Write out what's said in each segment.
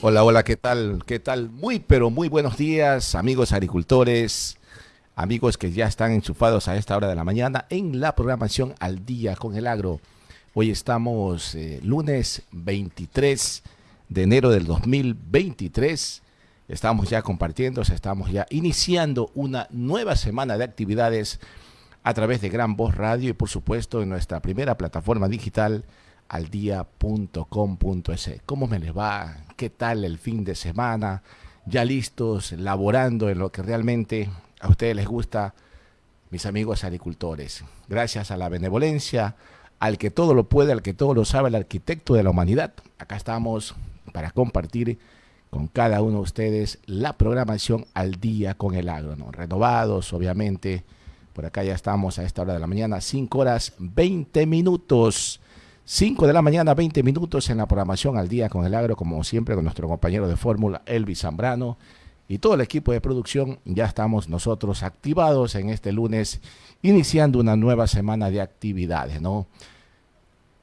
Hola, hola, ¿qué tal? ¿Qué tal? Muy, pero muy buenos días, amigos agricultores, amigos que ya están enchufados a esta hora de la mañana en la programación Al Día con el Agro. Hoy estamos eh, lunes 23 de enero del 2023. Estamos ya compartiendo, estamos ya iniciando una nueva semana de actividades a través de Gran Voz Radio y por supuesto en nuestra primera plataforma digital aldia.com.es. ¿Cómo me les va? ¿Qué tal el fin de semana? Ya listos, laborando en lo que realmente a ustedes les gusta, mis amigos agricultores. Gracias a la benevolencia, al que todo lo puede, al que todo lo sabe, el arquitecto de la humanidad. Acá estamos para compartir con cada uno de ustedes la programación al día con el agro, renovados obviamente. Por acá ya estamos a esta hora de la mañana, 5 horas 20 minutos. 5 de la mañana, 20 minutos en la programación al día con el agro, como siempre con nuestro compañero de fórmula, Elvis Zambrano, y todo el equipo de producción. Ya estamos nosotros activados en este lunes, iniciando una nueva semana de actividades, ¿no?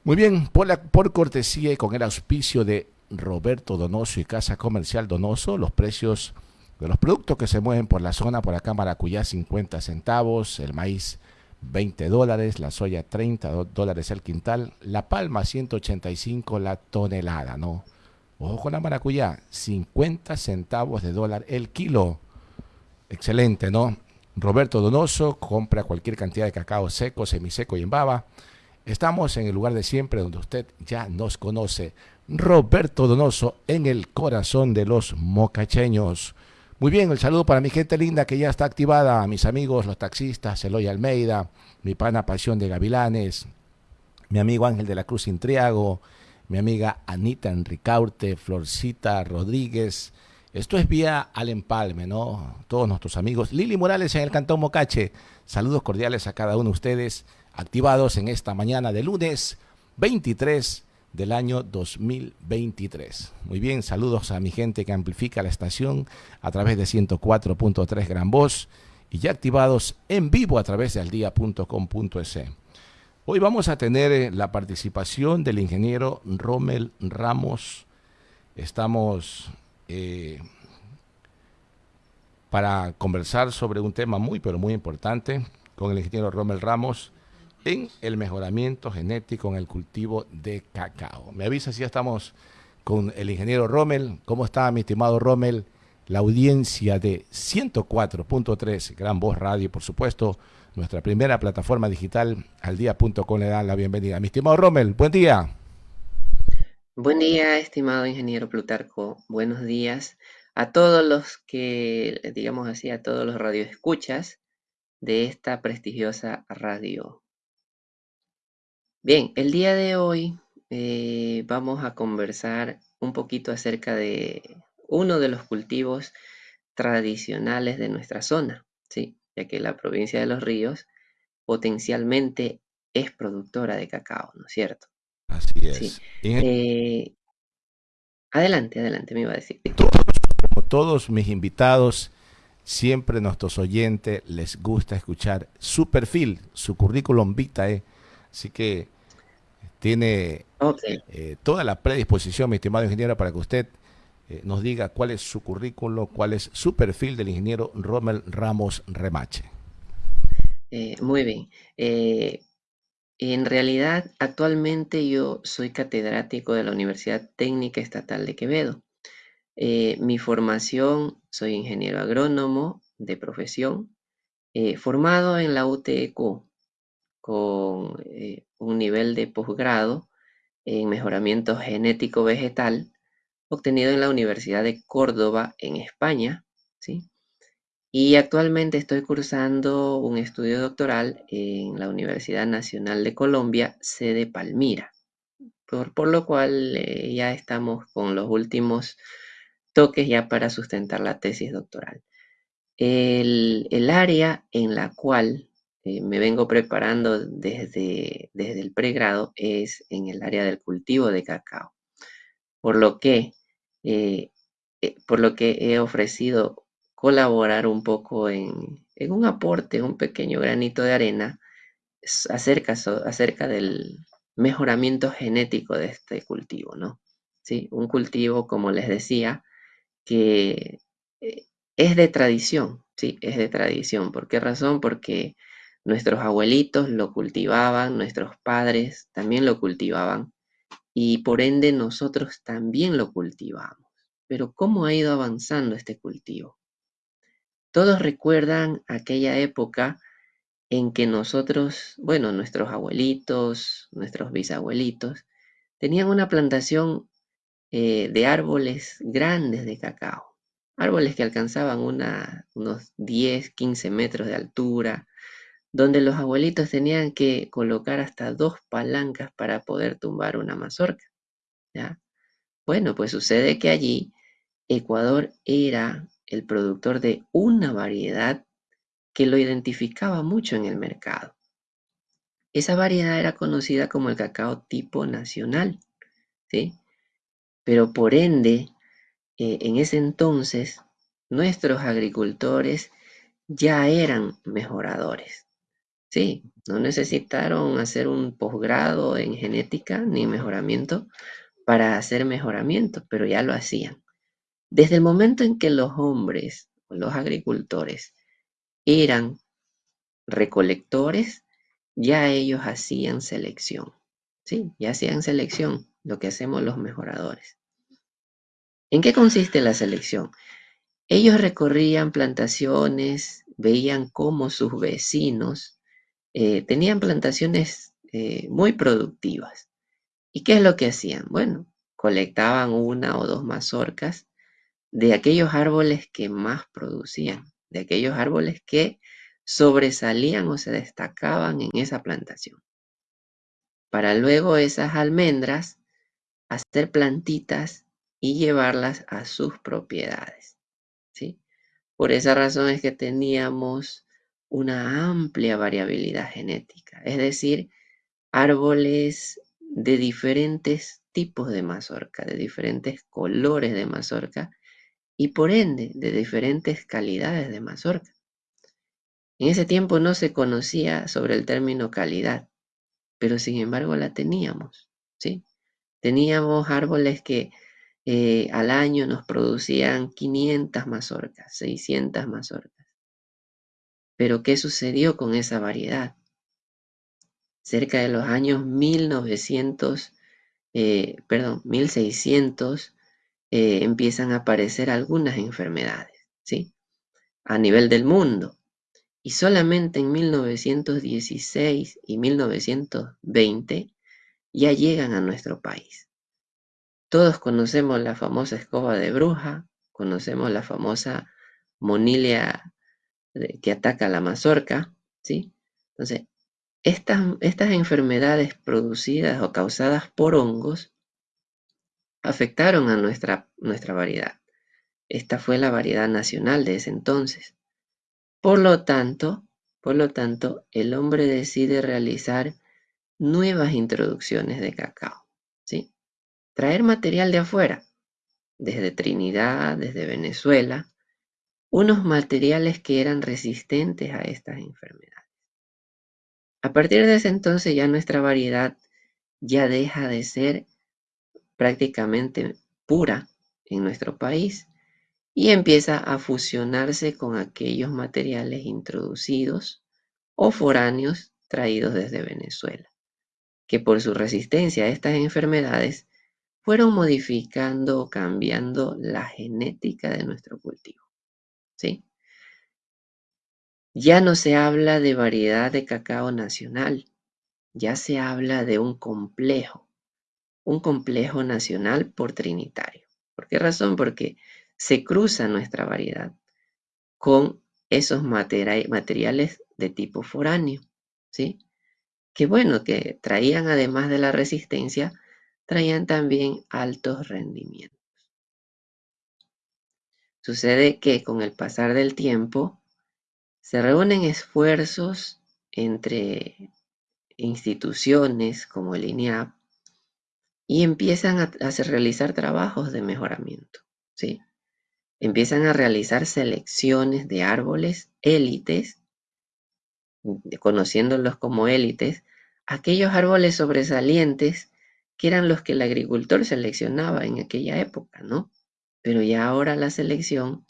Muy bien, por, por cortesía y con el auspicio de Roberto Donoso y Casa Comercial Donoso, los precios de los productos que se mueven por la zona, por acá Maracuyá 50 centavos, el maíz 20 dólares, la soya 30 dólares el quintal, la palma 185 la tonelada, ¿no? Ojo con la maracuyá, 50 centavos de dólar el kilo. Excelente, ¿no? Roberto Donoso compra cualquier cantidad de cacao seco, semiseco y en baba. Estamos en el lugar de siempre donde usted ya nos conoce. Roberto Donoso en el corazón de los mocacheños. Muy bien, el saludo para mi gente linda que ya está activada, mis amigos, los taxistas, Eloy Almeida, mi pana Pasión de Gavilanes, mi amigo Ángel de la Cruz Intriago, mi amiga Anita Enricaurte, Florcita Rodríguez. Esto es vía al empalme, ¿no? Todos nuestros amigos. Lili Morales en el Cantón Mocache. Saludos cordiales a cada uno de ustedes, activados en esta mañana de lunes 23 del año 2023. Muy bien, saludos a mi gente que amplifica la estación a través de 104.3 Gran Voz y ya activados en vivo a través de aldia.com.es. Hoy vamos a tener eh, la participación del ingeniero Rommel Ramos. Estamos eh, para conversar sobre un tema muy, pero muy importante con el ingeniero Rommel Ramos en el mejoramiento genético en el cultivo de cacao. Me avisa si ya estamos con el ingeniero Rommel. ¿Cómo está, mi estimado Rommel? La audiencia de 104.3 Gran Voz Radio, por supuesto, nuestra primera plataforma digital, al día.com le dan la bienvenida. Mi estimado Rommel, buen día. Buen día, estimado ingeniero Plutarco. Buenos días a todos los que, digamos así, a todos los radioescuchas de esta prestigiosa radio Bien, el día de hoy eh, vamos a conversar un poquito acerca de uno de los cultivos tradicionales de nuestra zona, ¿sí? ya que la provincia de Los Ríos potencialmente es productora de cacao, ¿no es cierto? Así es. Eh, adelante, adelante, me iba a decir. como todos mis invitados, siempre nuestros oyentes les gusta escuchar su perfil, su currículum vitae. Así que tiene eh, toda la predisposición, mi estimado ingeniero, para que usted eh, nos diga cuál es su currículo, cuál es su perfil del ingeniero Rommel Ramos Remache. Eh, muy bien. en realidad, actualmente yo soy catedrático de la Universidad Técnica Estatal de Quevedo. mi formación, soy ingeniero agrónomo de profesión, formado en la UTEQ, con eh, un nivel de posgrado en mejoramiento genético vegetal obtenido en la Universidad de Córdoba en España, ¿sí? Y actualmente estoy cursando un estudio doctoral en la Universidad Nacional de Colombia, sede Palmira, por, lo cual eh, ya estamos con los últimos toques ya para sustentar la tesis doctoral. El, el área en la cual eh, me vengo preparando desde, desde el pregrado es en el área del cultivo de cacao. Por lo que, eh, eh, por lo que he ofrecido colaborar un poco en, un aporte, un pequeño granito de arena acerca, acerca del mejoramiento genético de este cultivo, ¿no? ¿sí? Un cultivo, como les decía, que es de tradición, ¿sí? Es de tradición. ¿Por qué razón? Porque nuestros abuelitos lo cultivaban, nuestros padres también lo cultivaban y por ende nosotros también lo cultivamos. Pero ¿cómo ha ido avanzando este cultivo? Todos recuerdan aquella época en que nosotros, bueno, nuestros abuelitos, nuestros bisabuelitos, tenían una plantación eh, de árboles grandes de cacao. Árboles que alcanzaban unos 10, 15 metros de altura, donde los abuelitos tenían que colocar hasta dos palancas para poder tumbar una mazorca. ¿ya? Bueno, pues sucede que allí Ecuador era el productor de una variedad que lo identificaba mucho en el mercado. Esa variedad era conocida como el cacao tipo nacional, ¿sí? Pero por ende, eh, en ese entonces, nuestros agricultores ya eran mejoradores, ¿sí? No necesitaron hacer un posgrado en genética ni mejoramiento para hacer mejoramiento, pero ya lo hacían. Desde el momento en que los hombres, los agricultores, eran recolectores, ya ellos hacían selección. Sí, ya hacían selección, lo que hacemos los mejoradores. ¿En qué consiste la selección? Ellos recorrían plantaciones, veían cómo sus vecinos eh, tenían plantaciones eh, muy productivas. ¿Y qué es lo que hacían? Bueno, colectaban una o dos mazorcas de aquellos árboles que más producían, de aquellos árboles que sobresalían o se destacaban en esa plantación. Para luego esas almendras hacer plantitas y llevarlas a sus propiedades. ¿sí? Por esa razón es que teníamos una amplia variabilidad genética, es decir, árboles de diferentes tipos de mazorca, de diferentes colores de mazorca y por ende de diferentes calidades de mazorca. En ese tiempo no se conocía sobre el término calidad, pero sin embargo la teníamos, ¿sí? Teníamos árboles que eh, al año nos producían 500 mazorcas, 600 mazorcas. Pero ¿qué sucedió con esa variedad? Cerca de los años 1900, eh, perdón, 1600, eh, empiezan a aparecer algunas enfermedades, ¿sí? A nivel del mundo. Y solamente en 1916 y 1920 ya llegan a nuestro país. Todos conocemos la famosa escoba de bruja, conocemos la famosa monilia que ataca la mazorca, ¿sí? Entonces, estas, estas enfermedades producidas o causadas por hongos afectaron a nuestra, nuestra variedad. Esta fue la variedad nacional de ese entonces. Por lo tanto, por lo tanto, el hombre decide realizar nuevas introducciones de cacao, ¿sí? Traer material de afuera, desde Trinidad, desde Venezuela, unos materiales que eran resistentes a estas enfermedades. A partir de ese entonces ya nuestra variedad ya deja de ser prácticamente pura en nuestro país y empieza a fusionarse con aquellos materiales introducidos o foráneos traídos desde Venezuela, que por su resistencia a estas enfermedades fueron modificando o cambiando la genética de nuestro cultivo. ¿Sí? Ya no se habla de variedad de cacao nacional, ya se habla de un complejo un complejo nacional por trinitario. ¿Por qué razón? Porque se cruza nuestra variedad con esos materiales de tipo foráneo, ¿sí? Que bueno, que traían además de la resistencia, traían también altos rendimientos. Sucede que con el pasar del tiempo se reúnen esfuerzos entre instituciones como el INEAP y empiezan a, realizar trabajos de mejoramiento, ¿sí? Empiezan a realizar selecciones de árboles élites, conociéndolos como élites, aquellos árboles sobresalientes que eran los que el agricultor seleccionaba en aquella época, ¿no? Pero ya ahora la selección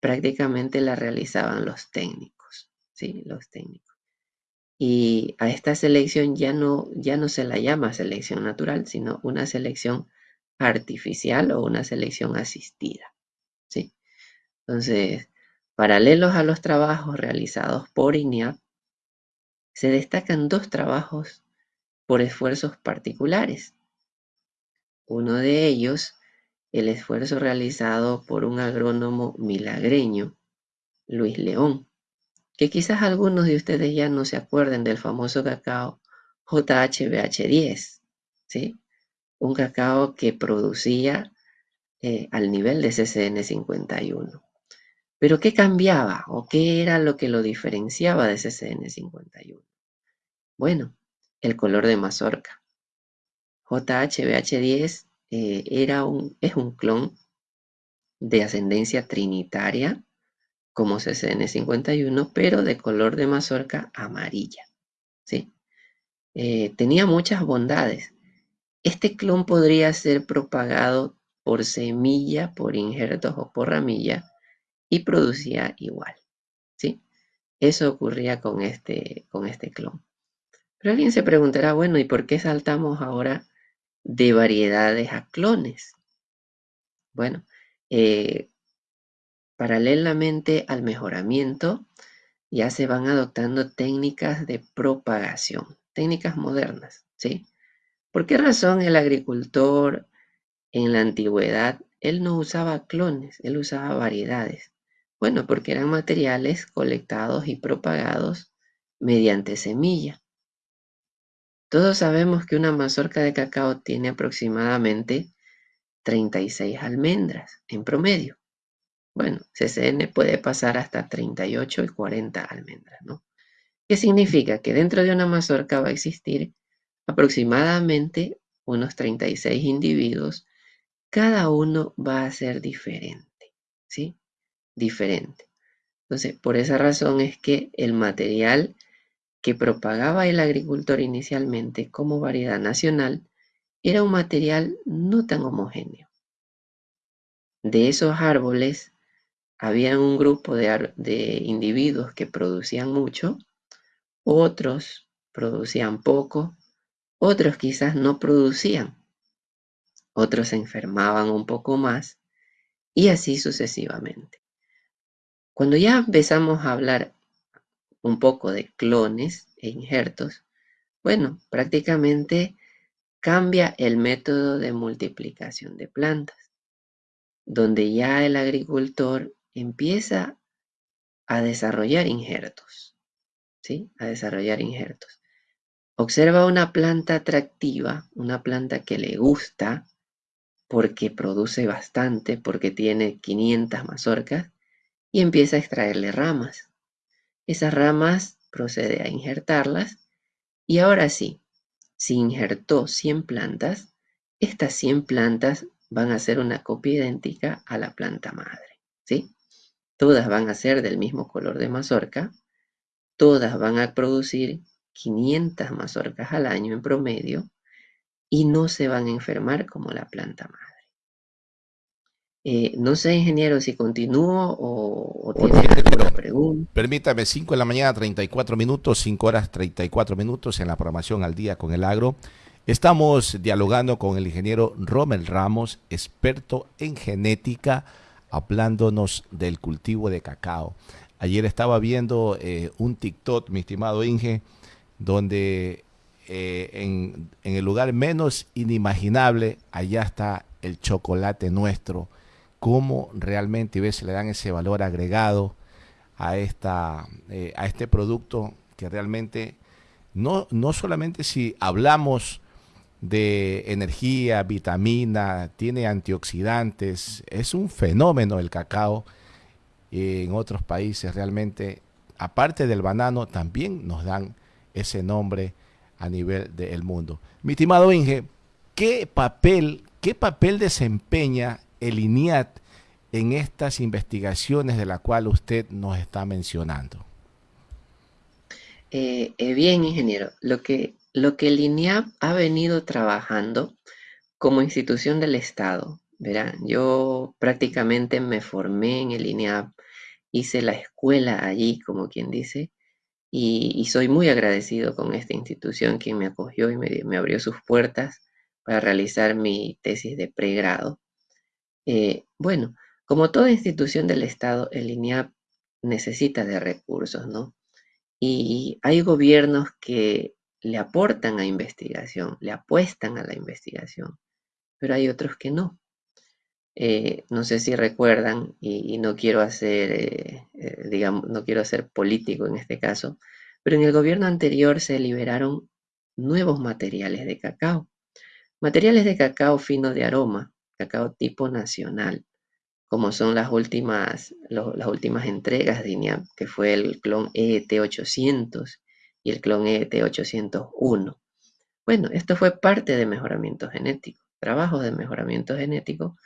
prácticamente la realizaban los técnicos, ¿sí? Los técnicos. Y a esta selección ya no, ya no se la llama selección natural, sino una selección artificial o una selección asistida, ¿sí? Entonces, paralelos a los trabajos realizados por INEAP, se destacan dos trabajos por esfuerzos particulares. Uno de ellos, el esfuerzo realizado por un agrónomo milagreño, Luis León, que quizás algunos de ustedes ya no se acuerden del famoso cacao JHBH10, ¿sí? Un cacao que producía eh, al nivel de CCN 51. Pero ¿qué cambiaba o qué era lo que lo diferenciaba de CCN 51? Bueno, el color de mazorca. JHBH10 eh, era un, es un clon de ascendencia trinitaria como CCN51, pero de color de mazorca amarilla. ¿sí? Eh, tenía muchas bondades. Este clon podría ser propagado por semilla, por injertos o por ramilla y producía igual. ¿sí? Eso ocurría con este, con este clon. Pero alguien se preguntará, bueno, ¿y por qué saltamos ahora de variedades a clones? Bueno, eh, paralelamente al mejoramiento, ya se van adoptando técnicas de propagación, técnicas modernas, ¿sí? ¿Por qué razón el agricultor en la antigüedad, él no usaba clones, él usaba variedades? Bueno, porque eran materiales colectados y propagados mediante semilla. Todos sabemos que una mazorca de cacao tiene aproximadamente 36 almendras en promedio. Bueno, CCN puede pasar hasta 38 y 40 almendras, ¿no? ¿Qué significa? Que dentro de una mazorca va a existir aproximadamente unos 36 individuos. Cada uno va a ser diferente, ¿sí? Diferente. Entonces, por esa razón es que el material que propagaba el agricultor inicialmente como variedad nacional era un material no tan homogéneo. De esos árboles, había un grupo de, individuos que producían mucho, otros producían poco, otros quizás no producían, otros se enfermaban un poco más y así sucesivamente. Cuando ya empezamos a hablar un poco de clones e injertos, bueno, prácticamente cambia el método de multiplicación de plantas, donde ya el agricultor empieza a desarrollar injertos, ¿sí? A desarrollar injertos. Observa una planta atractiva, una planta que le gusta porque produce bastante, porque tiene 500 mazorcas, y empieza a extraerle ramas. Esas ramas procede a injertarlas y ahora sí, si injertó 100 plantas, estas 100 plantas van a ser una copia idéntica a la planta madre, ¿sí? Todas van a ser del mismo color de mazorca, todas van a producir 500 mazorcas al año en promedio y no se van a enfermar como la planta madre. Eh, no sé, ingeniero, si continúo o, tiene alguna pregunta. Permítame, 5 de la mañana, 34 minutos, 5 horas 34 minutos en la programación al día con el agro. Estamos dialogando con el ingeniero Rommel Ramos, experto en genética, hablándonos del cultivo de cacao. Ayer estaba viendo eh, un TikTok, mi estimado Inge, donde eh, en, en el lugar menos inimaginable, allá está el chocolate nuestro cómo realmente ¿ves? le dan ese valor agregado a, esta, eh, a este producto que realmente no, no solamente si hablamos de energía, vitamina, tiene antioxidantes, es un fenómeno el cacao. En otros países realmente, aparte del banano, también nos dan ese nombre a nivel del mundo. Mi estimado Inge, ¿qué papel, qué papel desempeña el INIAT en estas investigaciones de la cual usted nos está mencionando? Eh, eh, bien, ingeniero, lo que lo que el INEAP ha venido trabajando como institución del Estado. Verán, yo prácticamente me formé en el INEAP, hice la escuela allí, como quien dice, y, soy muy agradecido con esta institución que me acogió y me, abrió sus puertas para realizar mi tesis de pregrado. Eh, bueno, como toda institución del Estado, el INEAP necesita de recursos, ¿no? Y hay gobiernos que le aportan a investigación, le apuestan a la investigación, pero hay otros que no. Eh, no sé si recuerdan, y, no quiero hacer, eh, eh, digamos, no quiero ser político en este caso, pero en el gobierno anterior se liberaron nuevos materiales de cacao. Materiales de cacao fino de aroma, cacao tipo nacional, como son las últimas, las últimas entregas de INEAP, que fue el clon ET800 y el clon ET801. Bueno, esto fue parte de mejoramiento genético, trabajos de mejoramiento genético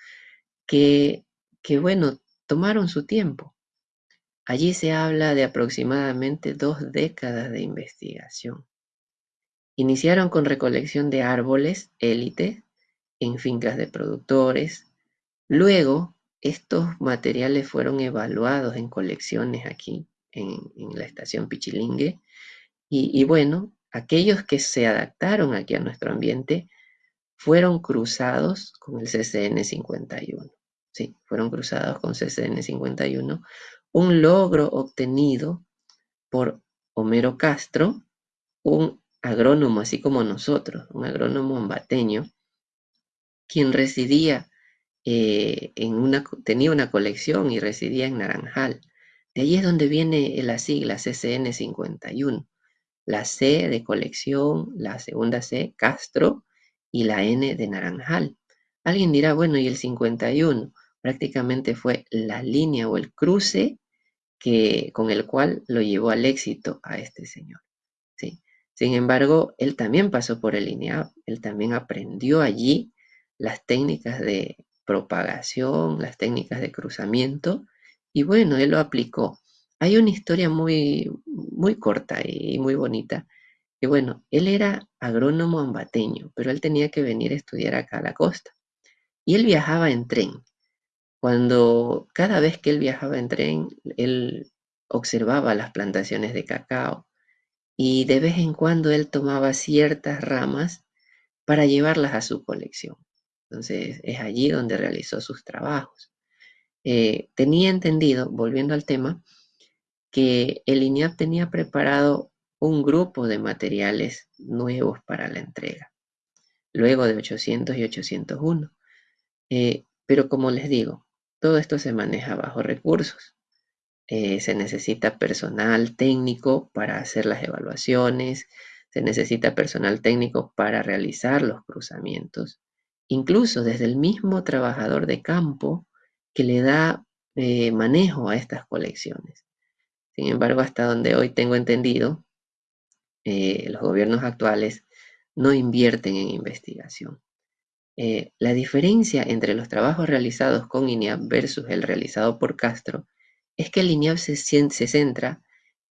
que, que, bueno, tomaron su tiempo. Allí se habla de aproximadamente dos décadas de investigación. Iniciaron con recolección de árboles élite en fincas de productores. Luego, estos materiales fueron evaluados en colecciones aquí en, la estación Pichilingue. Y, y bueno, aquellos que se adaptaron aquí a nuestro ambiente fueron cruzados con el CCN 51. Sí, fueron cruzados con CCN 51. Un logro obtenido por Homero Castro, un agrónomo así como nosotros, un agrónomo ambateño, quien residía eh, en una, tenía una colección y residía en Naranjal. De ahí es donde viene la sigla CCN 51. La C de colección, la segunda C, Castro, y la N de Naranjal. Alguien dirá, bueno, ¿y el 51? Prácticamente fue la línea o el cruce que, con el cual lo llevó al éxito a este señor. ¿sí? Sin embargo, él también pasó por el INEAP, él también aprendió allí las técnicas de propagación, las técnicas de cruzamiento, y bueno, él lo aplicó. Hay una historia muy, muy corta y muy bonita y bueno, él era agrónomo ambateño, pero él tenía que venir a estudiar acá a la costa. Y él viajaba en tren. Cuando cada vez que él viajaba en tren, él observaba las plantaciones de cacao y de vez en cuando él tomaba ciertas ramas para llevarlas a su colección. Entonces es allí donde realizó sus trabajos. Eh, tenía entendido, volviendo al tema, que el INEAP tenía preparado un grupo de materiales nuevos para la entrega, luego de 800 y 801. Eh, pero como les digo, todo esto se maneja bajo recursos. Eh, se necesita personal técnico para hacer las evaluaciones, se necesita personal técnico para realizar los cruzamientos, incluso desde el mismo trabajador de campo que le da eh, manejo a estas colecciones. Sin embargo, hasta donde hoy tengo entendido, eh, los gobiernos actuales no invierten en investigación. Eh, la diferencia entre los trabajos realizados con INEAP versus el realizado por Castro es que el INEAP se, se centra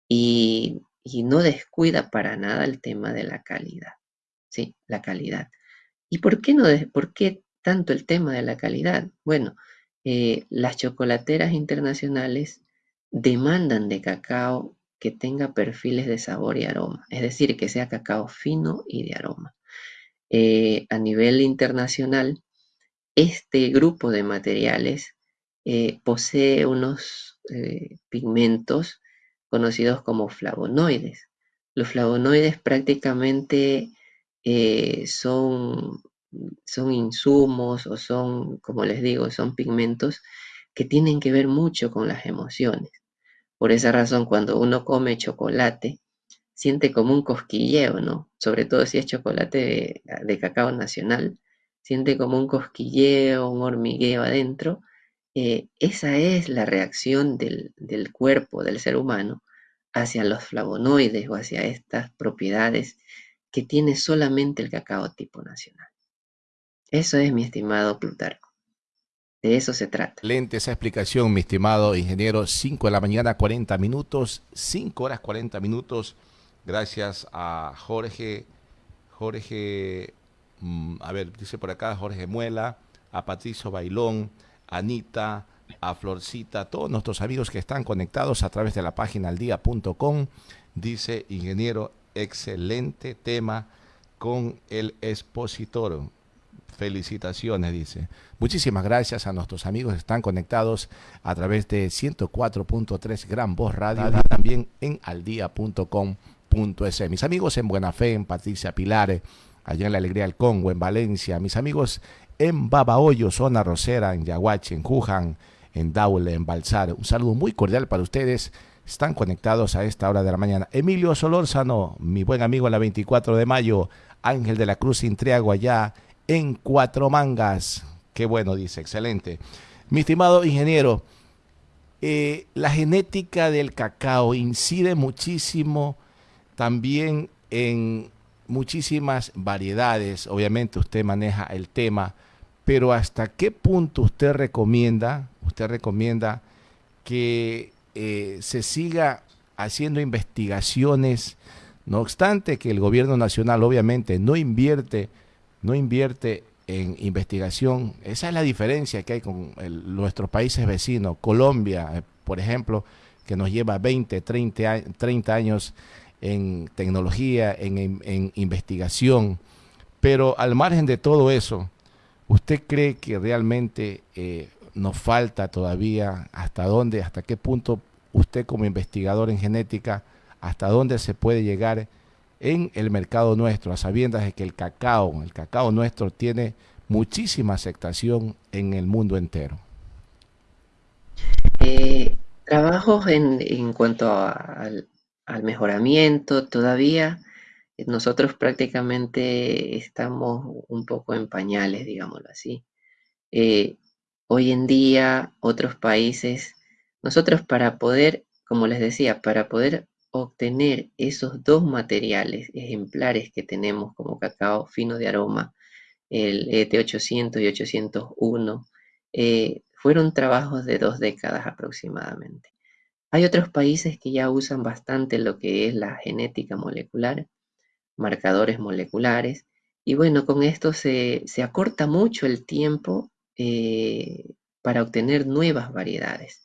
y, no descuida para nada el tema de la calidad. Sí, la calidad. ¿Y por qué, no por qué tanto el tema de la calidad? Bueno, eh, las chocolateras internacionales demandan de cacao que tenga perfiles de sabor y aroma, es decir, que sea cacao fino y de aroma. Eh, a nivel internacional, este grupo de materiales eh, posee unos pigmentos conocidos como flavonoides. Los flavonoides prácticamente son, son insumos o son, como les digo, son pigmentos que tienen que ver mucho con las emociones. Por esa razón, cuando uno come chocolate, siente como un cosquilleo, ¿no? Sobre todo si es chocolate de, cacao nacional, siente como un cosquilleo, un hormigueo adentro. Eh, esa es la reacción del, del cuerpo del ser humano hacia los flavonoides o hacia estas propiedades que tiene solamente el cacao tipo nacional. Eso es mi estimado Plutarco. De eso se trata. Lente esa explicación, mi estimado ingeniero. 5 de la mañana, 40 minutos, 5 horas 40 minutos. Gracias a Jorge Jorge, mm, a ver, dice por acá Jorge Muela, a Patricio Bailón, Anita, a Florcita, a todos nuestros amigos que están conectados a través de la página aldía.com. Dice, ingeniero, excelente tema con el expositor. Felicitaciones, dice. Muchísimas gracias a nuestros amigos que están conectados a través de 104.3 Gran Voz Radio y también en aldía.com.es. Mis amigos en Buena Fe, en Patricia Pilares, allá en la Alegría del Congo, en Valencia. Mis amigos en Babahoyo, zona Rosera, en Yaguachi, en Juján, en Daule, en Balsar. Un saludo muy cordial para ustedes. Están conectados a esta hora de la mañana. Emilio Solórzano, mi buen amigo en la 24 de mayo. Ángel de la Cruz Intriago allá en Cuatro Mangas. Qué bueno, dice, excelente. Mi estimado ingeniero, eh, la genética del cacao incide muchísimo también en muchísimas variedades. Obviamente usted maneja el tema, pero ¿hasta qué punto usted recomienda, usted recomienda que eh, se siga haciendo investigaciones? No obstante que el gobierno nacional obviamente no invierte, no invierte en investigación. Esa es la diferencia que hay con nuestros países vecinos. Colombia, eh, por ejemplo, que nos lleva 20, 30, 30 años en tecnología, en, investigación. Pero al margen de todo eso, ¿usted cree que realmente eh, nos falta todavía hasta dónde, hasta qué punto usted como investigador en genética, hasta dónde se puede llegar en el mercado nuestro, a sabiendas de que el cacao, el cacao nuestro tiene muchísima aceptación en el mundo entero? Eh, trabajos en, cuanto al mejoramiento. Todavía nosotros prácticamente estamos un poco en pañales, digámoslo así. Eh, hoy en día, otros países, nosotros para poder, como les decía, para poder obtener esos dos materiales ejemplares que tenemos como cacao fino de aroma, el ET800 y 801, eh, fueron trabajos de dos décadas aproximadamente. Hay otros países que ya usan bastante lo que es la genética molecular, marcadores moleculares, y bueno, con esto se, acorta mucho el tiempo eh, para obtener nuevas variedades.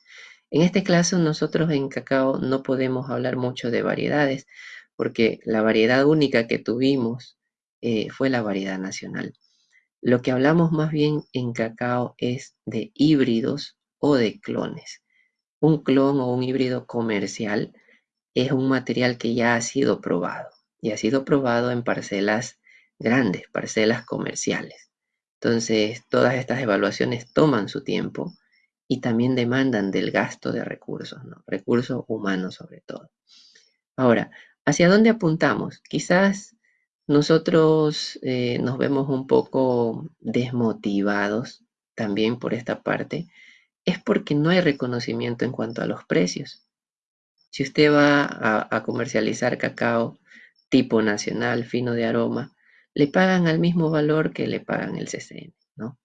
En este caso, nosotros en cacao no podemos hablar mucho de variedades, porque la variedad única que tuvimos eh, fue la variedad nacional. Lo que hablamos más bien en cacao es de híbridos o de clones. Un clon o un híbrido comercial es un material que ya ha sido probado y ha sido probado en parcelas grandes, parcelas comerciales. Entonces, todas estas evaluaciones toman su tiempo y también demandan del gasto de recursos, ¿no? recursos humanos sobre todo. Ahora, ¿hacia dónde apuntamos? Quizás nosotros eh, nos vemos un poco desmotivados también por esta parte, es porque no hay reconocimiento en cuanto a los precios. Si usted va a, comercializar cacao tipo nacional, fino de aroma, le pagan al mismo valor que le pagan el CCN, ¿no?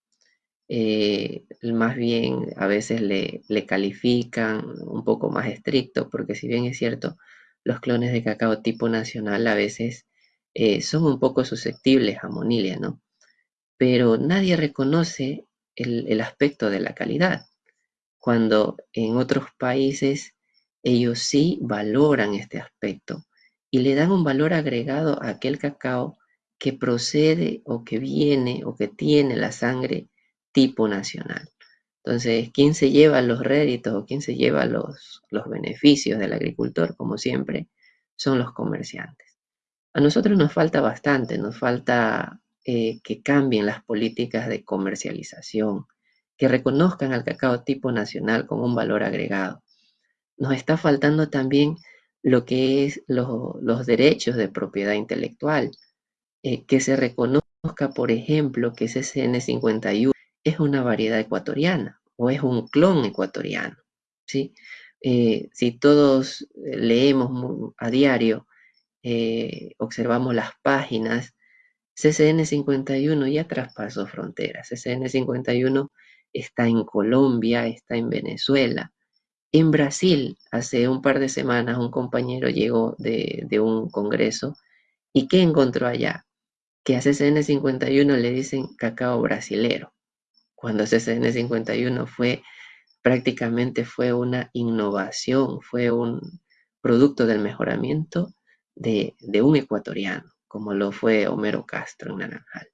Eh, más bien a veces le, califican un poco más estricto, porque si bien es cierto, los clones de cacao tipo nacional a veces eh, son un poco susceptibles a monilia, ¿no? Pero nadie reconoce el aspecto de la calidad cuando en otros países ellos sí valoran este aspecto y le dan un valor agregado a aquel cacao que procede o que viene o que tiene la sangre tipo nacional. Entonces, ¿quién se lleva los réditos o quién se lleva los, los beneficios del agricultor, como siempre, son los comerciantes? A nosotros nos falta bastante, nos falta eh, que cambien las políticas de comercialización, que reconozcan al cacao tipo nacional con un valor agregado. Nos está faltando también lo que es los derechos de propiedad intelectual, eh, que se reconozca, por ejemplo, que CCN51 es una variedad ecuatoriana o es un clon ecuatoriano. ¿sí? Eh, si todos leemos a diario, eh, observamos las páginas, CCN51 ya traspasó fronteras. CCN51 está en Colombia, está en Venezuela. En Brasil, hace un par de semanas, un compañero llegó de, un congreso y ¿qué encontró allá? Que a CCN51 le dicen cacao brasilero, cuando CCN51 fue prácticamente fue una innovación, fue un producto del mejoramiento de, un ecuatoriano, como lo fue Homero Castro en Naranjal.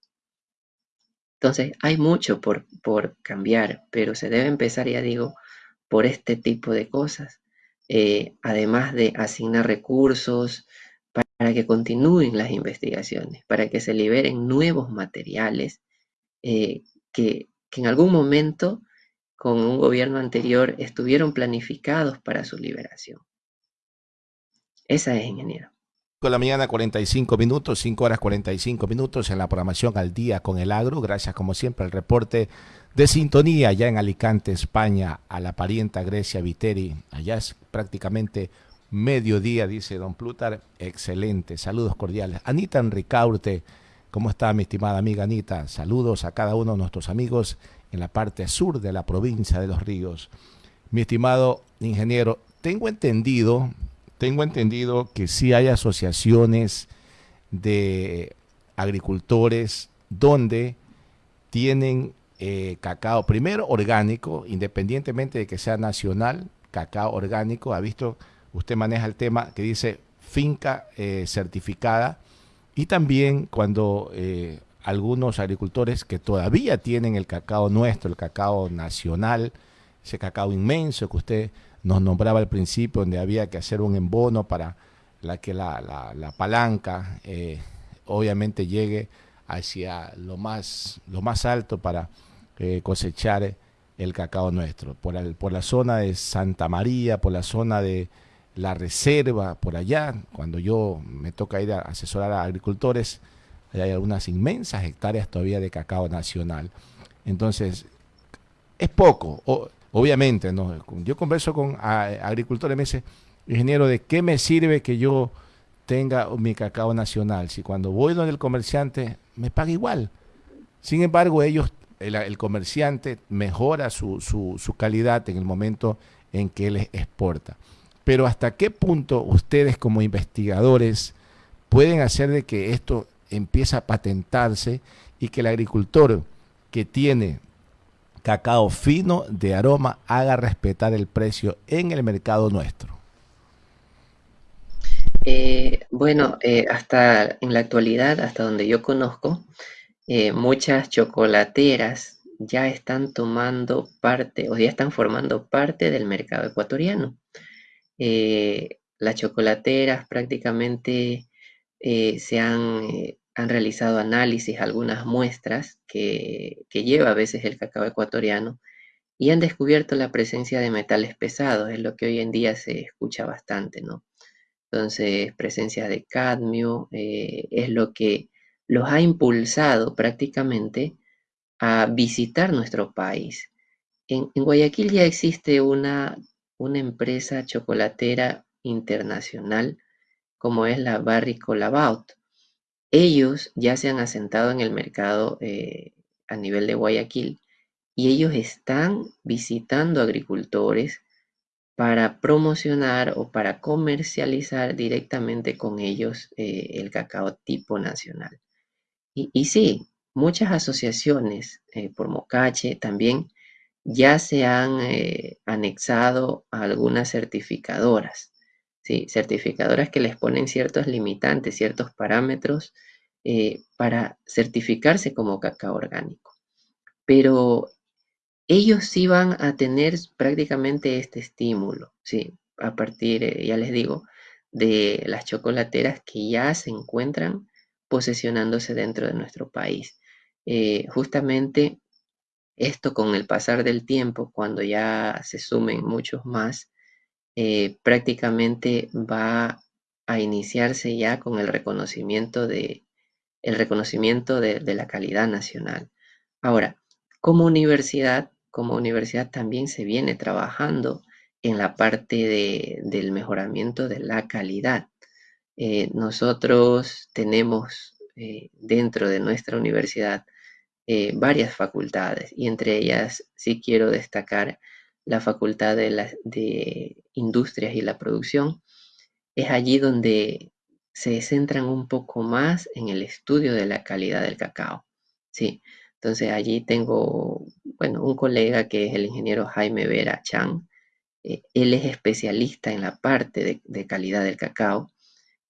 Entonces, hay mucho por, por cambiar, pero se debe empezar, ya digo, por este tipo de cosas. Eh, además de asignar recursos para que continúen las investigaciones, para que se liberen nuevos materiales eh, que, que en algún momento con un gobierno anterior estuvieron planificados para su liberación. Esa es, ingeniero. Con la mañana 45 minutos, 5 horas 45 minutos en la programación al día con el agro. Gracias como siempre al reporte de sintonía allá en Alicante, España, a la parienta Grecia Viteri. Allá es prácticamente mediodía, dice don Plutar. Excelente, saludos cordiales. Anita Enricaurte, ¿cómo está mi estimada amiga Anita? Saludos a cada uno de nuestros amigos en la parte sur de la provincia de Los Ríos. Mi estimado ingeniero, tengo entendido, tengo entendido que sí hay asociaciones de agricultores donde tienen eh, cacao, primero orgánico, independientemente de que sea nacional, cacao orgánico, ha visto, usted maneja el tema que dice finca eh, certificada, y también cuando eh, algunos agricultores que todavía tienen el cacao nuestro, el cacao nacional, ese cacao inmenso que usted nos nombraba al principio, donde había que hacer un embono para la que la, palanca eh, obviamente llegue hacia lo más, lo más alto para cosechar el cacao nuestro. Por, por la zona de Santa María, por la zona de la reserva, por allá, cuando yo me toca ir a asesorar a agricultores, hay algunas inmensas hectáreas todavía de cacao nacional. Entonces, es poco, obviamente, ¿no? Yo converso con agricultores me dice, ingeniero, ¿de qué me sirve que yo tenga mi cacao nacional? Si cuando voy donde el comerciante me paga igual. Sin embargo, ellos, el, comerciante mejora su, su, su calidad en el momento en que él exporta. Pero hasta qué punto ustedes como investigadores pueden hacer de que esto empieza a patentarse y que el agricultor que tiene cacao fino de aroma haga respetar el precio en el mercado nuestro? Eh, bueno, eh, hasta en la actualidad, hasta donde yo conozco, eh, muchas chocolateras ya están tomando parte o ya están formando parte del mercado ecuatoriano. Las chocolateras prácticamente se han han realizado análisis, algunas muestras que, lleva a veces el cacao ecuatoriano y han descubierto la presencia de metales pesados, es lo que hoy en día se escucha bastante, ¿no? Entonces, presencia de cadmio eh, es lo que los ha impulsado prácticamente a visitar nuestro país. En, Guayaquil ya existe una, una empresa chocolatera internacional como es la Barry Colabout. Ellos ya se han asentado en el mercado eh, a nivel de Guayaquil y ellos están visitando agricultores para promocionar o para comercializar directamente con ellos eh, el cacao tipo nacional. Y, sí, muchas asociaciones eh, por Mocache también ya se han anexado a algunas certificadoras ¿sí? certificadoras que les ponen ciertos limitantes, ciertos parámetros eh, para certificarse como cacao orgánico. Pero ellos sí van a tener prácticamente este estímulo, ¿sí? a partir, eh, ya les digo, de las chocolateras que ya se encuentran posesionándose dentro de nuestro país. Eh, justamente esto con el pasar del tiempo, cuando ya se sumen muchos más, eh, prácticamente va a iniciarse ya con el reconocimiento de, el reconocimiento de, la calidad nacional. Ahora, como universidad, como universidad también se viene trabajando en la parte del mejoramiento de la calidad. Eh, nosotros tenemos eh, dentro de nuestra universidad varias facultades y entre ellas sí quiero destacar la Facultad de, de Industrias y la Producción, es allí donde se centran un poco más en el estudio de la calidad del cacao. Sí, entonces allí tengo, bueno, un colega que es el ingeniero Jaime Vera Chang. Eh, él es especialista en la parte de, calidad del cacao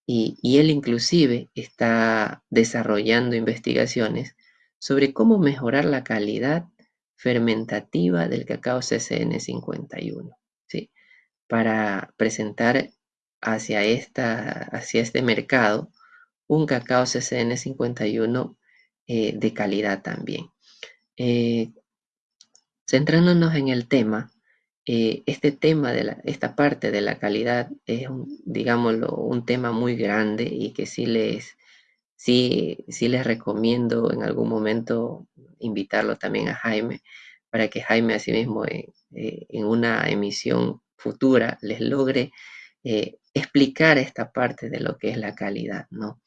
y, él inclusive está desarrollando investigaciones sobre cómo mejorar la calidad fermentativa del cacao CCN 51, ¿sí? para presentar hacia, esta, hacia este mercado un cacao CCN 51 eh, de calidad también. Eh, centrándonos en el tema, eh, este tema de la, esta parte de la calidad es, un, digámoslo, un tema muy grande y que sí les, sí, sí les recomiendo en algún momento invitarlo también a Jaime para que Jaime asimismo en, en una emisión futura les logre explicar esta parte de lo que es la calidad, ¿no?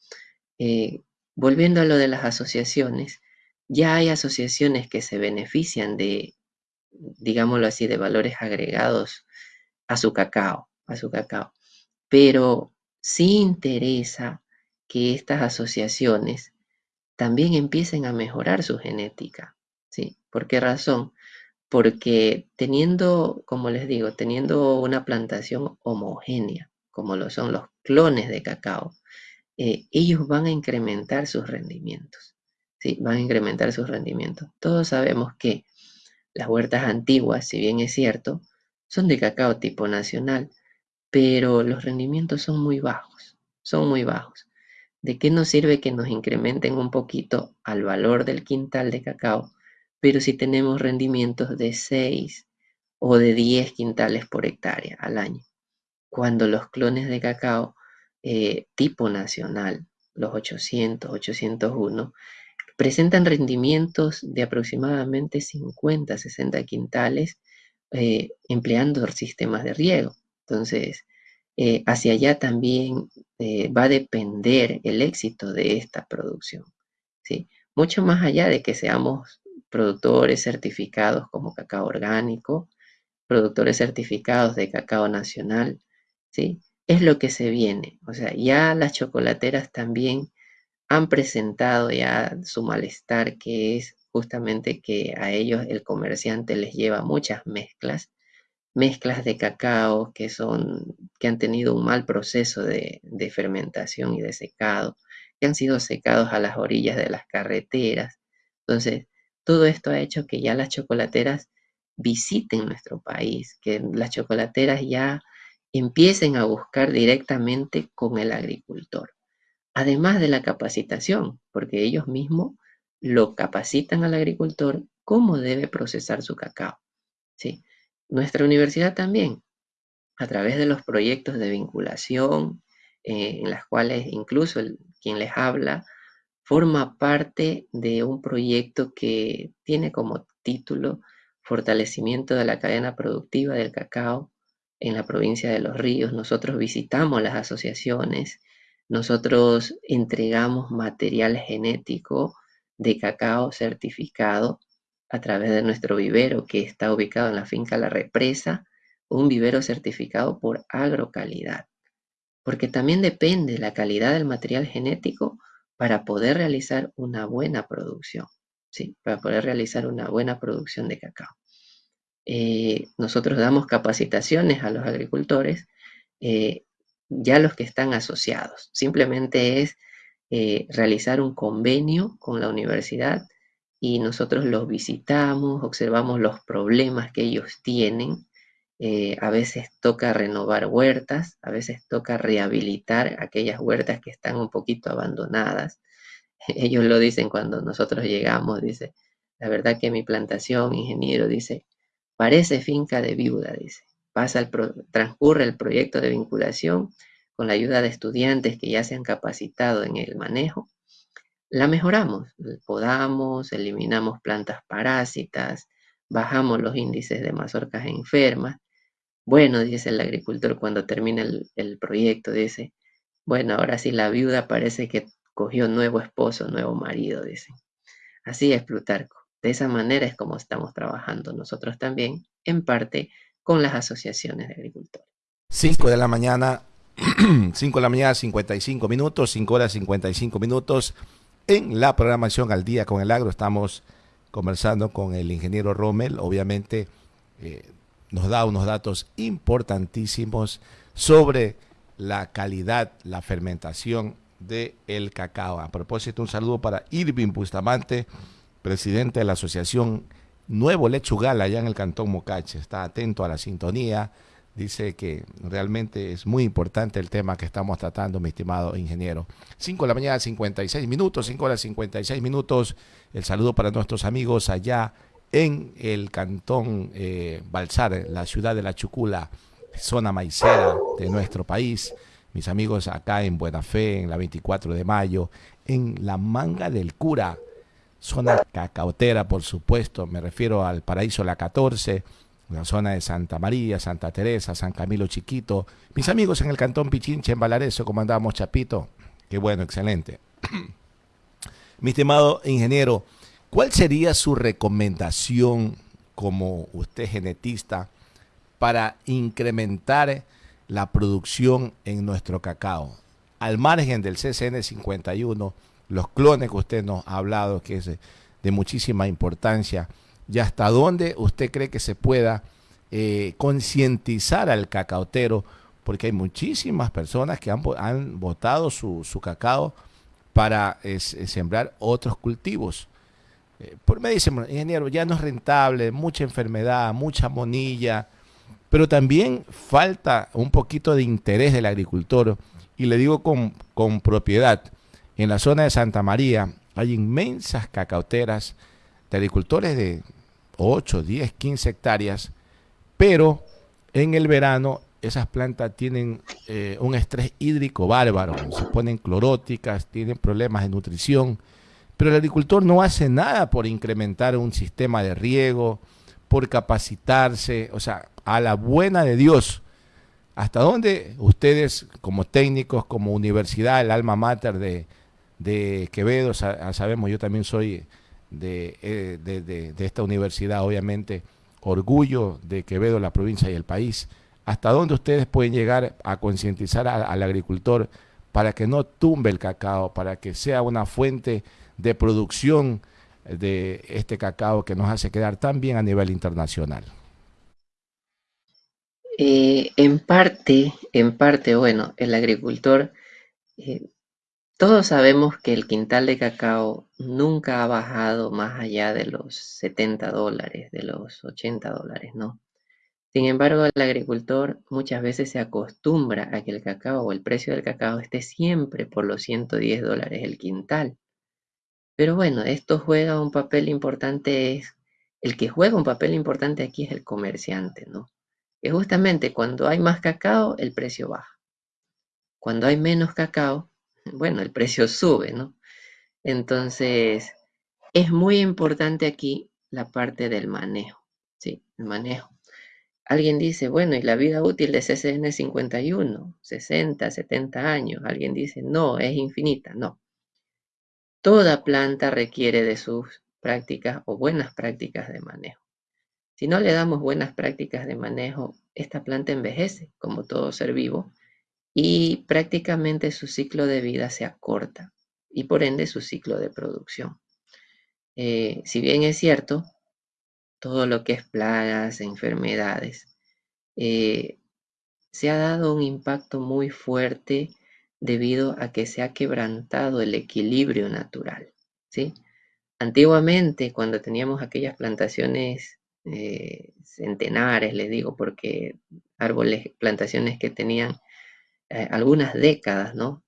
volviendo a lo de las asociaciones, ya hay asociaciones que se benefician de, digámoslo así, de valores agregados a su cacao, a su cacao. Pero sí interesa que estas asociaciones también empiecen a mejorar su genética. ¿sí? ¿Por qué razón? Porque teniendo, como les digo, teniendo una plantación homogénea, como lo son los clones de cacao, eh, ellos van a incrementar sus rendimientos. ¿sí? Van a incrementar sus rendimientos. Todos sabemos que las huertas antiguas, si bien es cierto, son de cacao tipo nacional, pero los rendimientos son muy bajos, son muy bajos. ¿De qué nos sirve que nos incrementen un poquito al valor del quintal de cacao, pero si tenemos rendimientos de 6 o de 10 quintales por hectárea al año? Cuando los clones de cacao eh, tipo nacional, los 800, 801, presentan rendimientos de aproximadamente 50, 60 quintales eh, empleando sistemas de riego. Entonces, eh, hacia allá también va a depender el éxito de esta producción. ¿sí? Mucho más allá de que seamos productores certificados como cacao orgánico, productores certificados de cacao nacional, ¿sí? es lo que se viene. O sea, ya las chocolateras también han presentado ya su malestar, que es justamente que a ellos el comerciante les lleva muchas mezclas, mezclas de cacao que son, que han tenido un mal proceso de, de fermentación y de secado, que han sido secados a las orillas de las carreteras. Entonces, todo esto ha hecho que ya las chocolateras visiten nuestro país, que las chocolateras ya empiecen a buscar directamente con el agricultor. Además de la capacitación, porque ellos mismos lo capacitan al agricultor cómo debe procesar su cacao. ¿sí? Nuestra universidad también, a través de los proyectos de vinculación, eh, en las cuales incluso quien les habla forma parte de un proyecto que tiene como título Fortalecimiento de la cadena productiva del cacao en la provincia de Los Ríos, nosotros visitamos las asociaciones, nosotros entregamos material genético de cacao certificado a través de nuestro vivero que está ubicado en la finca La Represa, un vivero certificado por agrocalidad. Porque también depende la calidad del material genético para poder realizar una buena producción, ¿sí? Para poder realizar una buena producción de cacao. Eh, nosotros damos capacitaciones a los agricultores, eh, ya los que están asociados. Simplemente es eh, realizar un convenio con la universidad y nosotros los visitamos, observamos los problemas que ellos tienen. a veces toca renovar huertas, a veces toca rehabilitar aquellas huertas que están un poquito abandonadas. Ellos lo dicen cuando nosotros llegamos, dice, la verdad que mi plantación, ingeniero, dice, Parece finca de viuda, dice. Pasa el transcurre el proyecto de vinculación con la ayuda de estudiantes que ya se han capacitado en el manejo. La mejoramos, podamos, eliminamos plantas parásitas, bajamos los índices de mazorcas enfermas. Bueno, dice el agricultor cuando termina el, el proyecto, dice, bueno, ahora sí la viuda parece que cogió nuevo esposo, nuevo marido, dice. Así es Plutarco. De esa manera es como estamos trabajando nosotros también, en parte con las asociaciones de agricultores. 5 de la mañana, 5 de la mañana, 55 minutos, 5 horas 55 minutos. En la programación al día con el agro estamos conversando con el ingeniero Rommel. Obviamente eh, nos da unos datos importantísimos sobre la calidad, la fermentación del el cacao. A propósito, un saludo para Irving Bustamante, presidente de la Asociación Nuevo Lechugal allá en el Cantón Mocache. Está atento a la sintonía. Dice que realmente es muy importante el tema que estamos tratando, mi estimado ingeniero. 5 de la mañana, 56 minutos, 5 horas 56 minutos. El saludo para nuestros amigos allá en el Cantón eh, Balsar, la ciudad de La Chucula, zona maicera de nuestro país. Mis amigos acá en Buena en la 24 de mayo, en la Manga del Cura, zona cacautera, por supuesto, me refiero al Paraíso La 14, la zona de Santa María, Santa Teresa, San Camilo Chiquito. Mis amigos en el Cantón Pichinche, en Valareso, como andábamos Chapito. Qué bueno, excelente. Mi estimado ingeniero, ¿cuál sería su recomendación como usted genetista para incrementar la producción en nuestro cacao? Al margen del CCN 51, los clones que usted nos ha hablado, que es de muchísima importancia, y hasta dónde usted cree que se pueda eh, concientizar al cacautero, porque hay muchísimas personas que han, botado su, cacao para sembrar otros cultivos. Eh, por me dicen, ingeniero, ya no es rentable, mucha enfermedad, mucha monilla, pero también falta un poquito de interés del agricultor. Y le digo con, con propiedad, en la zona de Santa María hay inmensas cacauteras agricultores de 8, 10, 15 hectáreas, pero en el verano esas plantas tienen eh, un estrés hídrico bárbaro, se ponen cloróticas, tienen problemas de nutrición, pero el agricultor no hace nada por incrementar un sistema de riego, por capacitarse, o sea, a la buena de Dios. ¿Hasta dónde ustedes como técnicos, como universidad, el alma mater de, de Quevedo, sabemos, yo también soy eh, de, de, esta universidad, obviamente, orgullo de Quevedo, la provincia y el país. ¿Hasta dónde ustedes pueden llegar a concientizar al agricultor para que no tumbe el cacao, para que sea una fuente de producción de este cacao que nos hace quedar tan bien a nivel internacional? Eh, en parte, en parte, bueno, el agricultor eh, todos sabemos que el quintal de cacao nunca ha bajado más allá de los 70 dólares, de los 80 dólares, ¿no? Sin embargo, el agricultor muchas veces se acostumbra a que el cacao o el precio del cacao esté siempre por los 110 dólares el quintal. Pero bueno, esto juega un papel importante, es, el que juega un papel importante aquí es el comerciante, ¿no? Que justamente cuando hay más cacao, el precio baja. Cuando hay menos cacao, bueno, el precio sube, ¿no? Entonces, es muy importante aquí la parte del manejo, ¿sí? El manejo. Alguien dice, bueno, ¿y la vida útil de CCN 51? 60, 70 años. Alguien dice, no, es infinita. No. Toda planta requiere de sus prácticas o buenas prácticas de manejo. Si no le damos buenas prácticas de manejo, esta planta envejece, como todo ser vivo, y prácticamente su ciclo de vida se acorta y por ende su ciclo de producción. Eh, si bien es cierto, todo lo que es plagas, enfermedades, eh, se ha dado un impacto muy fuerte debido a que se ha quebrantado el equilibrio natural. ¿sí? Antiguamente, cuando teníamos aquellas plantaciones eh, centenares, les digo, porque árboles, plantaciones que tenían eh, algunas décadas, ¿no?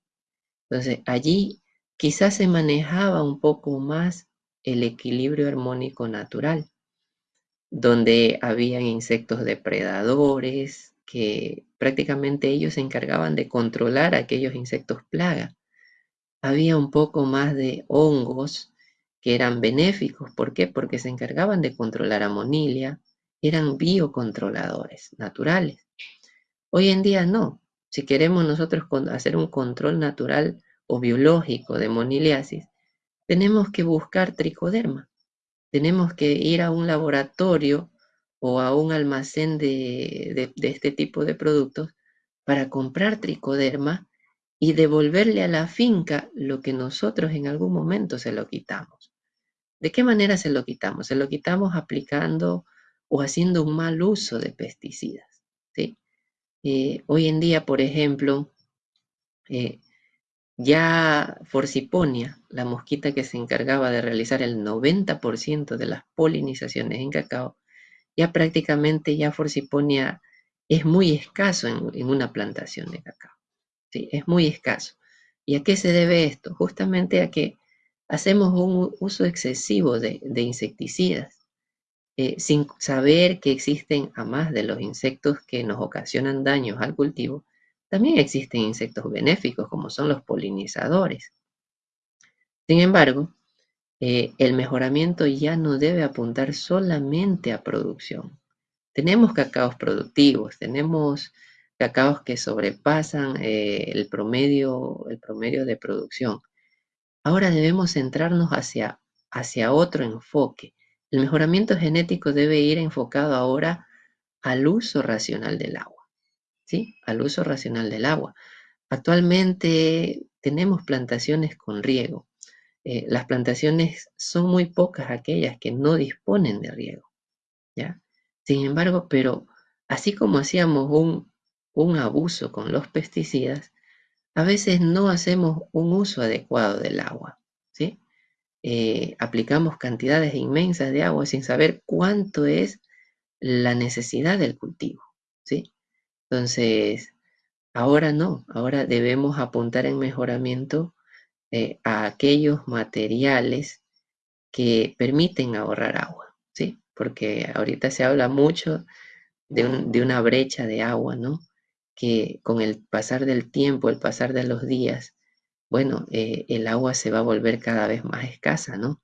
Entonces, allí quizás se manejaba un poco más el equilibrio armónico natural, donde habían insectos depredadores, que prácticamente ellos se encargaban de controlar aquellos insectos plaga. Había un poco más de hongos que eran benéficos. ¿Por qué? Porque se encargaban de controlar amonilia, eran biocontroladores naturales. Hoy en día no. Si queremos nosotros hacer un control natural o biológico de moniliasis, tenemos que buscar tricoderma. Tenemos que ir a un laboratorio o a un almacén de, este tipo de productos para comprar tricoderma y devolverle a la finca lo que nosotros en algún momento se lo quitamos. ¿De qué manera se lo quitamos? Se lo quitamos aplicando o haciendo un mal uso de pesticidas. ¿sí? Eh, hoy en día, por ejemplo, eh, ya Forciponia, la mosquita que se encargaba de realizar el 90% de las polinizaciones en cacao, ya prácticamente ya Forciponia es muy escaso en, una plantación de cacao. ¿sí? Es muy escaso. ¿Y a qué se debe esto? Justamente a que hacemos un uso excesivo de, insecticidas, eh, sin saber que existen, a más de los insectos que nos ocasionan daños al cultivo, también existen insectos benéficos como son los polinizadores. Sin embargo, eh, el mejoramiento ya no debe apuntar solamente a producción. Tenemos cacaos productivos, tenemos cacaos que sobrepasan eh, el, promedio, el promedio de producción. Ahora debemos centrarnos hacia, hacia otro enfoque. El mejoramiento genético debe ir enfocado ahora al uso racional del agua. ¿sí? al uso racional del agua. Actualmente tenemos plantaciones con riego. Eh, las plantaciones son muy pocas aquellas que no disponen de riego. ¿ya? Sin embargo, pero así como hacíamos un, un abuso con los pesticidas, a veces no hacemos un uso adecuado del agua. ¿sí? Eh, aplicamos cantidades inmensas de agua sin saber cuánto es la necesidad del cultivo. ¿sí? Entonces, ahora no, ahora debemos apuntar en mejoramiento eh, a aquellos materiales que permiten ahorrar agua, ¿sí? Porque ahorita se habla mucho de, una brecha de agua, ¿no? Que con el pasar del tiempo, el pasar de los días, bueno, eh, el agua se va a volver cada vez más escasa, ¿no?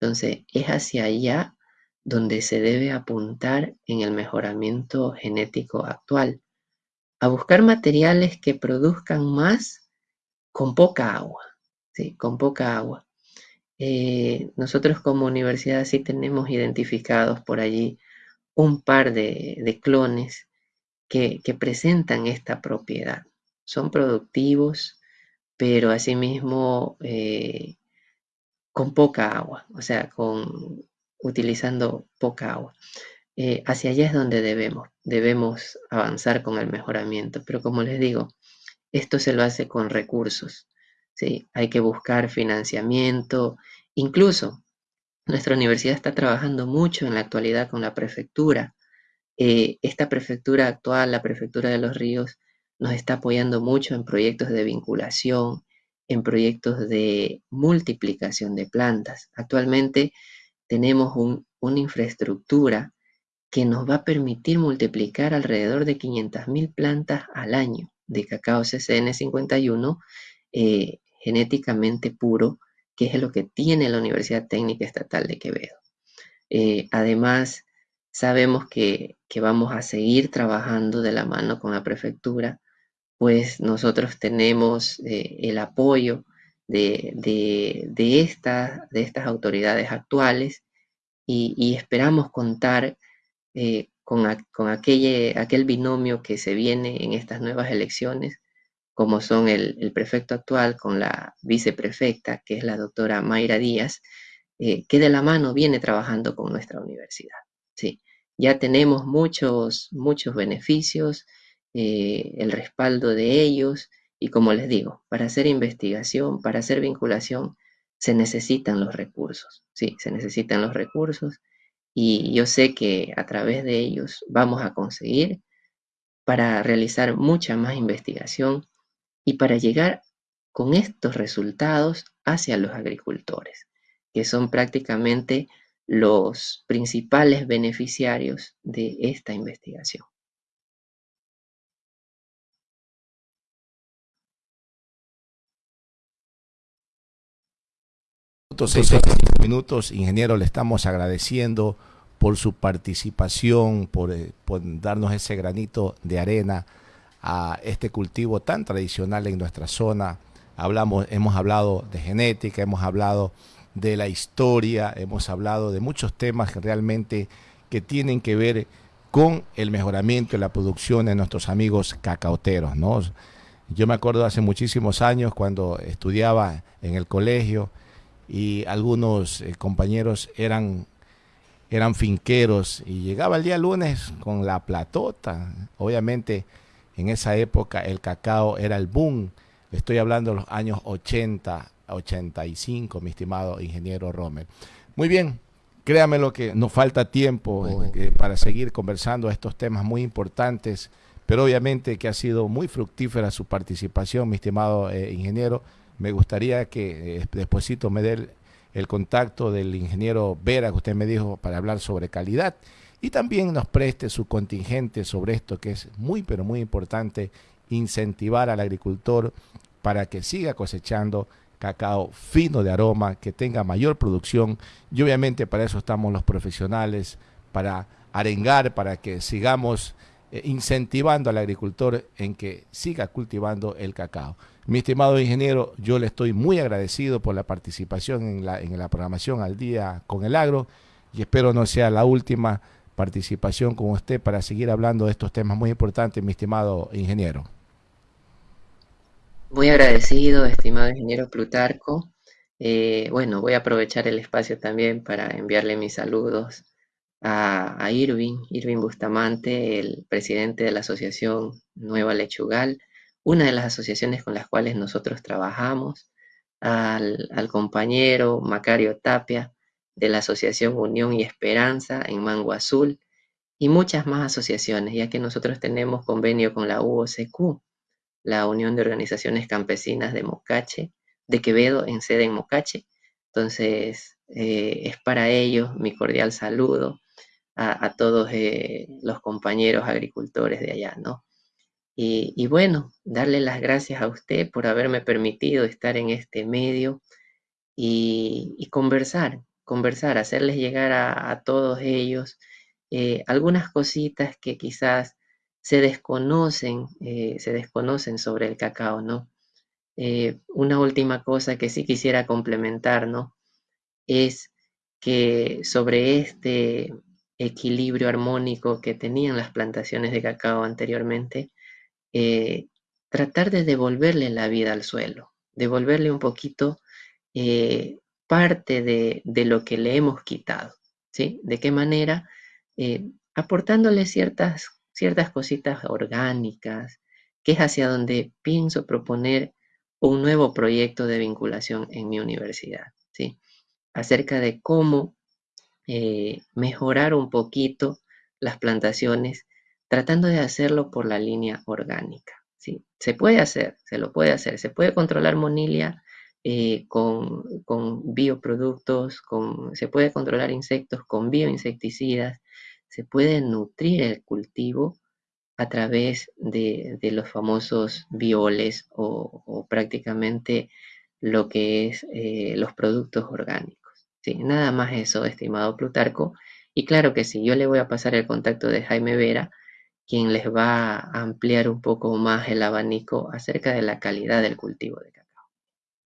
Entonces, es hacia allá donde se debe apuntar en el mejoramiento genético actual a buscar materiales que produzcan más con poca agua, ¿sí? con poca agua. Eh, nosotros como universidad sí tenemos identificados por allí un par de, clones que, presentan esta propiedad. Son productivos, pero asimismo eh, con poca agua, o sea, con, utilizando poca agua. Eh, hacia allá es donde debemos, debemos avanzar con el mejoramiento. Pero como les digo, esto se lo hace con recursos. ¿sí? Hay que buscar financiamiento. Incluso nuestra universidad está trabajando mucho en la actualidad con la prefectura. Eh, esta prefectura actual, la prefectura de los ríos, nos está apoyando mucho en proyectos de vinculación, en proyectos de multiplicación de plantas. Actualmente tenemos una infraestructura que nos va a permitir multiplicar alrededor de 500.000 plantas al año de cacao CCN51 eh, genéticamente puro, que es lo que tiene la Universidad Técnica Estatal de Quevedo. Eh, además, sabemos que, vamos a seguir trabajando de la mano con la prefectura, pues nosotros tenemos eh, el apoyo de, de, estas autoridades actuales y esperamos contar eh, con, aquel, binomio que se viene en estas nuevas elecciones, como son el, prefecto actual con la viceprefecta, que es la doctora Mayra Díaz, eh, que de la mano viene trabajando con nuestra universidad. Sí, ya tenemos muchos, muchos beneficios, eh, el respaldo de ellos, y como les digo, para hacer investigación, para hacer vinculación, se necesitan los recursos, sí, se necesitan los recursos y yo sé que a través de ellos vamos a conseguir para realizar mucha más investigación y para llegar con estos resultados hacia los agricultores, que son prácticamente los principales beneficiarios de esta investigación. Minutos, ingeniero, le estamos agradeciendo por su participación, por, eh, por, darnos ese granito de arena a este cultivo tan tradicional en nuestra zona. Hablamos, hemos hablado de genética, hemos hablado de la historia, hemos hablado de muchos temas que realmente que tienen que ver con el mejoramiento de la producción de nuestros amigos cacaoteros, ¿no? Yo me acuerdo hace muchísimos años cuando estudiaba en el colegio y algunos eh, compañeros eran, eran finqueros y llegaba el día lunes con la platota. Obviamente en esa época el cacao era el boom. Estoy hablando de los años 80, 85, mi estimado ingeniero Rommel. Muy bien, créame lo que nos falta tiempo eh, para seguir conversando estos temas muy importantes pero obviamente que ha sido muy fructífera su participación, mi estimado eh, ingeniero. Me gustaría que eh, me dé el, contacto del ingeniero Vera, que usted me dijo, para hablar sobre calidad, y también nos preste su contingente sobre esto, que es muy, pero muy importante, incentivar al agricultor para que siga cosechando cacao fino de aroma, que tenga mayor producción, y obviamente para eso estamos los profesionales, para arengar, para que sigamos eh, incentivando al agricultor en que siga cultivando el cacao. Mi estimado ingeniero, yo le estoy muy agradecido por la participación en la, en la programación al día con el agro y espero no sea la última participación con usted para seguir hablando de estos temas muy importantes, mi estimado ingeniero. Muy agradecido, estimado ingeniero Plutarco. Eh, bueno, voy a aprovechar el espacio también para enviarle mis saludos a, Irving, Irving Bustamante, el presidente de la asociación Nueva Lechugal, una de las asociaciones con las cuales nosotros trabajamos, al, compañero Macario Tapia de la Asociación Unión y Esperanza en Mango Azul y muchas más asociaciones, ya que nosotros tenemos convenio con la UOCQ, la Unión de Organizaciones Campesinas de Mocache, de Quevedo, en sede en Mocache. Entonces, eh, es para ellos mi cordial saludo a, todos eh, los compañeros agricultores de allá, ¿no? Y, bueno, darle las gracias a usted por haberme permitido estar en este medio y, conversar, conversar, hacerles llegar a, todos ellos eh, algunas cositas que quizás se desconocen, eh, se desconocen sobre el cacao, ¿no? una última cosa que sí quisiera complementar, ¿no? Es que sobre este, equilibrio armónico que tenían las plantaciones de cacao anteriormente, eh, tratar de devolverle la vida al suelo, devolverle un poquito eh, parte de, lo que le hemos quitado, ¿sí? ¿De qué manera? Eh, aportándole ciertas, ciertas cositas orgánicas, que es hacia donde pienso proponer un nuevo proyecto de vinculación en mi universidad, ¿sí? Acerca de cómo eh, mejorar un poquito las plantaciones, tratando de hacerlo por la línea orgánica. ¿sí? Se puede hacer, se lo puede hacer, se puede controlar monilia eh, con, bioproductos, con, se puede controlar insectos con bioinsecticidas, se puede nutrir el cultivo a través de, los famosos bioles o, prácticamente lo que es eh, los productos orgánicos. Sí, nada más eso, estimado Plutarco. Y claro que sí, yo le voy a pasar el contacto de Jaime Vera, quien les va a ampliar un poco más el abanico acerca de la calidad del cultivo de cacao.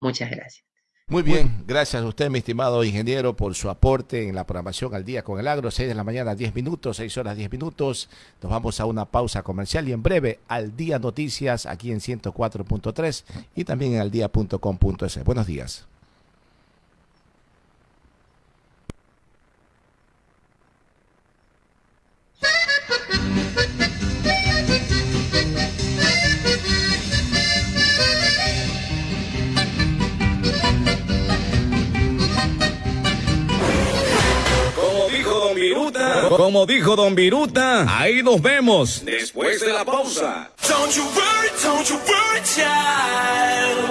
Muchas gracias. Muy bien, gracias a usted, mi estimado ingeniero, por su aporte en la programación al día con el agro. 6 de la mañana, 10 minutos, 6 horas, 10 minutos. Nos vamos a una pausa comercial y en breve al día noticias aquí en 104.3 y también en aldía.com.es. Buenos días. Como dijo Don Viruta, ahí nos vemos después de la pausa.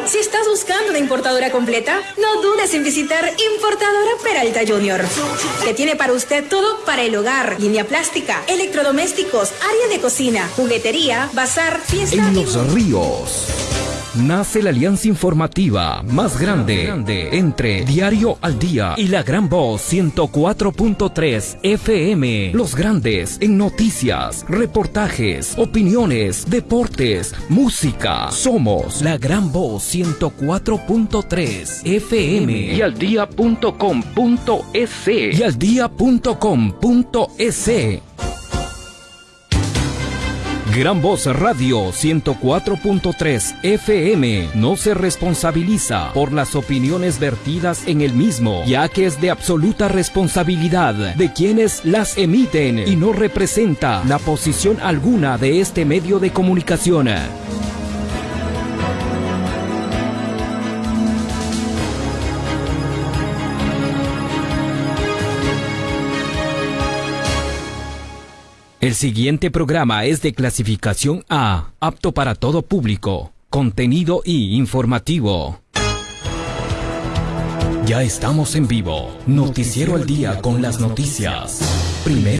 Si estás buscando una importadora completa, no dudes en visitar Importadora Peralta Junior, que tiene para usted todo para el hogar, línea plástica, electrodomésticos, área de cocina, juguetería, bazar, fiesta. En los ríos nace la alianza informativa más grande, entre Diario al Día y la Gran Voz 104.3 FM. Los grandes en noticias, reportajes, opiniones, deportes, música. Somos la Gran Voz 104.3 FM y al día.com.es y al día.com.es. Gran Voz Radio 104.3 FM no se responsabiliza por las opiniones vertidas en el mismo, ya que es de absoluta responsabilidad de quienes las emiten y no representa la posición alguna de este medio de comunicación. El siguiente programa es de clasificación A, apto para todo público, contenido y informativo. Ya estamos en vivo. Noticiero al día con las noticias. Primero.